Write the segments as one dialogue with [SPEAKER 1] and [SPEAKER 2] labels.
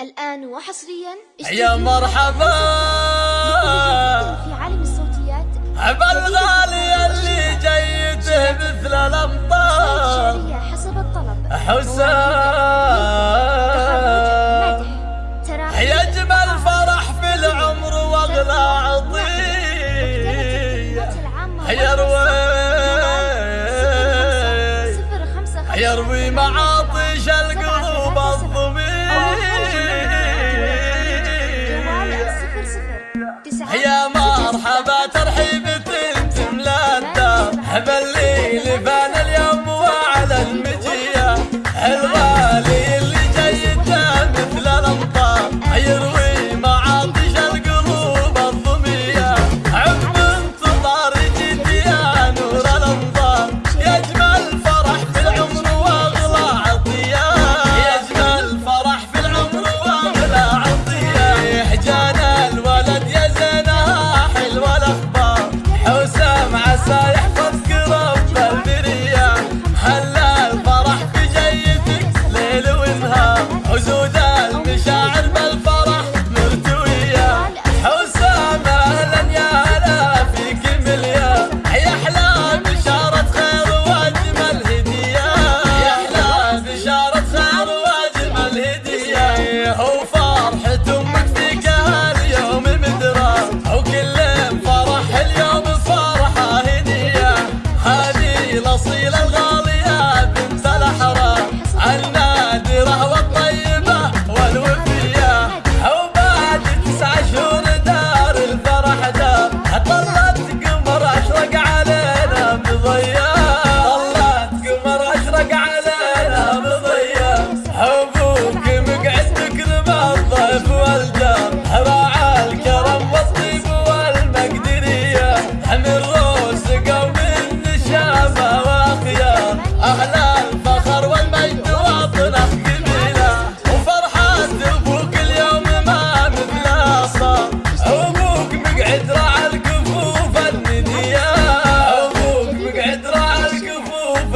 [SPEAKER 1] الآن وحصريا
[SPEAKER 2] يا مرحبا.
[SPEAKER 1] في عالم الصوتيات.
[SPEAKER 2] بالغالي اللي جيته مثل الأمطار.
[SPEAKER 1] حسب الطلب.
[SPEAKER 2] حسام. يا جمال فرح في العمر وأغلى عظيم يا روي يا روي معاه يا مرحبا ترحيب تملا الدار حب الليل Hustle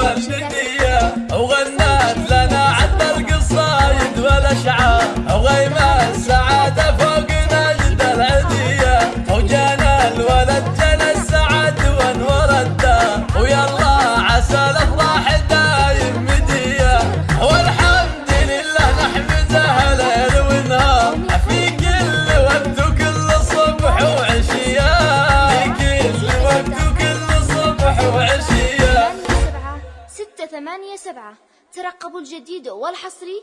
[SPEAKER 2] ومن
[SPEAKER 1] وغنى ثمانية سبعة. ترقبوا الجديد والحصري.